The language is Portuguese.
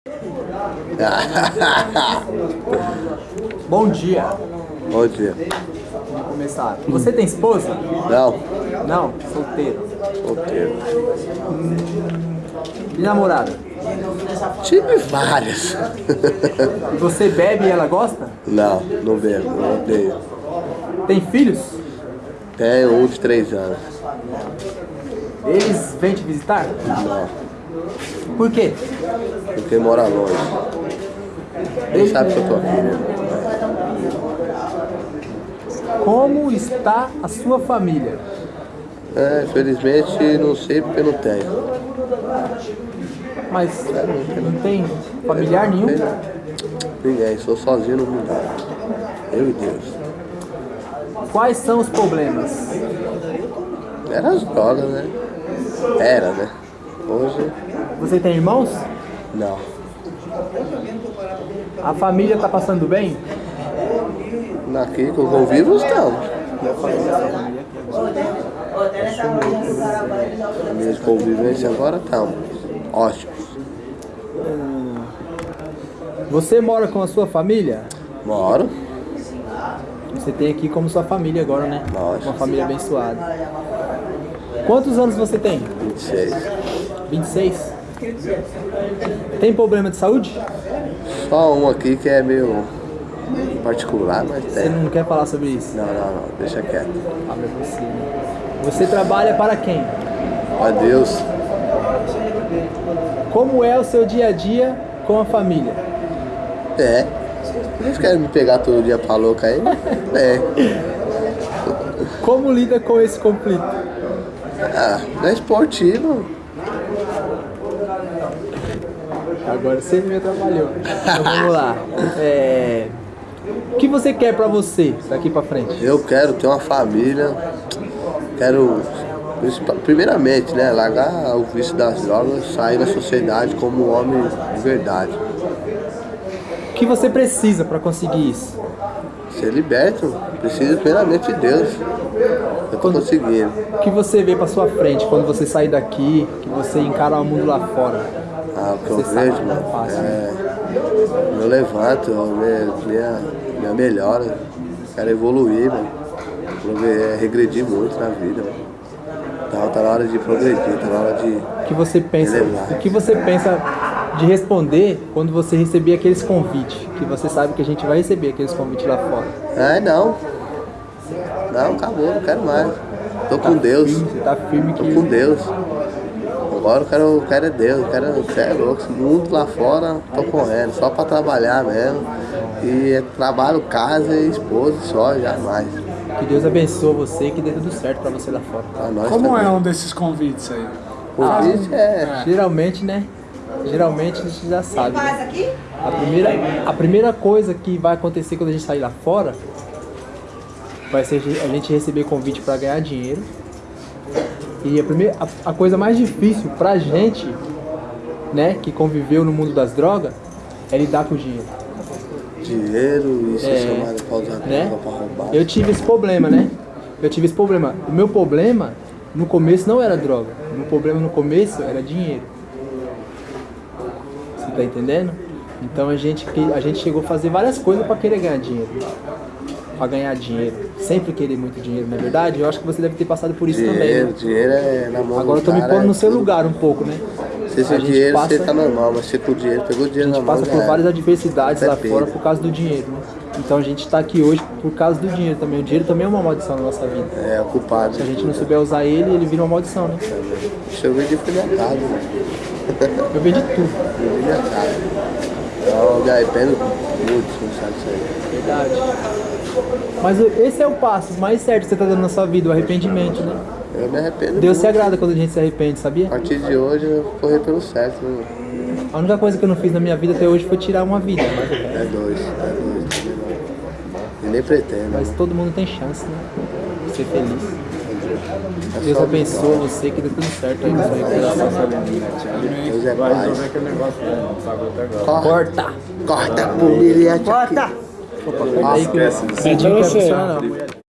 Bom dia. Bom dia. Vamos começar. Você tem esposa? Não, Não, solteiro. solteiro. E namorada? Tive várias. E você bebe e ela gosta? Não, não bebo, não odeio. Tem filhos? Tenho um de três anos. Eles vêm te visitar? Não, Por quê? porque mora longe. Nem sabe que eu tô aqui, né? Como está a sua família? É, infelizmente não sei porque não tenho. Mas não tem familiar nenhum? Ninguém, sou sozinho no mundo. Eu e Deus. Quais são os problemas? Era as drogas, né? Era, né? Hoje, Você tem irmãos? não. A família está passando bem? Aqui que eu convivo, estamos. A minha convivência agora estamos. Ótimos. Você mora com a sua família? Moro. Você tem aqui como sua família agora, né? Lógico. Uma família abençoada. Quantos anos você tem? 26. 26? Tem problema de saúde? Só um aqui que é meio particular, mas Você tem. não quer falar sobre isso? Não, não, não. Deixa quieto. Abre você. Você trabalha para quem? Ó Deus. Como é o seu dia a dia com a família? É. Eles querem me pegar todo dia pra louca aí? É. Como lida com esse conflito? Ah, não é Agora você me atrapalhou. Então vamos lá. É, O que você quer pra você daqui pra frente? Eu quero ter uma família. Quero, primeiramente, né, largar o vício das drogas, sair da sociedade como um homem de verdade. O que você precisa pra conseguir isso? Ser liberto, preciso primeiramente de Deus. Eu tô conseguindo. O que você vê pra sua frente quando você sair daqui, que você encara o mundo lá fora? Ah, o que eu vejo, é mano, fácil, é. Eu levanto, me- minha, minha melhora. Quero evoluir, mano. Progre- é, Regredir muito na vida, mano. Tá, tá na hora de progredir, tá na hora de. O que você pensa? Elevar. O que você pensa de responder quando você receber aqueles convites? Que você sabe que a gente vai receber aqueles convites lá fora. Ai, não. Não, acabou, não quero mais. Tô com Deus. Firme, Você tá firme Tô que com Deus. Agora eu quero, eu quero é Deus, eu quero, você é louco, esse mundo lá fora, tô correndo, só pra trabalhar mesmo. E é trabalho, casa e esposa só, jamais. que Deus abençoe você e que dê tudo certo pra você lá fora. Nós Como é também. um desses convites aí? O convite é. Geralmente, né? Geralmente a gente já sabe. né? A primeira, a primeira coisa que vai acontecer quando a gente sair lá fora vai ser a gente receber convite para ganhar dinheiro. E a, primeira, a, a coisa mais difícil pra gente, né, que conviveu no mundo das drogas, é lidar com o dinheiro. Dinheiro e ser É, chamado pra usar né? pra roubar. Eu tive esse problema, né? Eu tive esse problema. O meu problema no começo não era droga. O meu problema no começo era dinheiro. Você tá entendendo? Então a gente, que- a gente chegou a fazer várias coisas para querer ganhar dinheiro. Pra ganhar dinheiro. Sempre querer muito dinheiro, não é verdade? Eu acho que você deve ter passado por isso também. Dinheiro, né? dinheiro é na mão Agora eu tô me pondo é no seu tudo. lugar um pouco, né? Se A sem gente dinheiro passa- você tá normal, mas se com dinheiro, pegou A dinheiro na gente mão, passa já por era. várias adversidades Você lá fora por causa do dinheiro, né? Então a gente tá aqui hoje por causa do dinheiro também. O dinheiro também é uma maldição na nossa vida. É, ocupado. Se a gente não souber usar ele, ele vira uma maldição, né? Deixa eu ver de mercado, né? Eu vejo de tudo, Eu casa. Eu me arrependo muito, não sabe isso aí. verdade. Mas esse é o passo mais certo que você tá dando na sua vida, o arrependimento, né? Eu me arrependo Deus se muito. agrada quando a gente se arrepende, A sabia? partir de hoje eu vou correr pelo certo, né? A única coisa que eu não fiz na minha vida até hoje foi tirar uma vida, mas, É dois, é dois. E nem pretendo. mas todo mundo tem chance, né? De ser feliz. É Deus abençoe você, que dê tudo certo aí recuperação. Deus é pai. Corta, Corta! corta por milhete aqui. Corta aí que o Betinho quer funcionar não, mulher.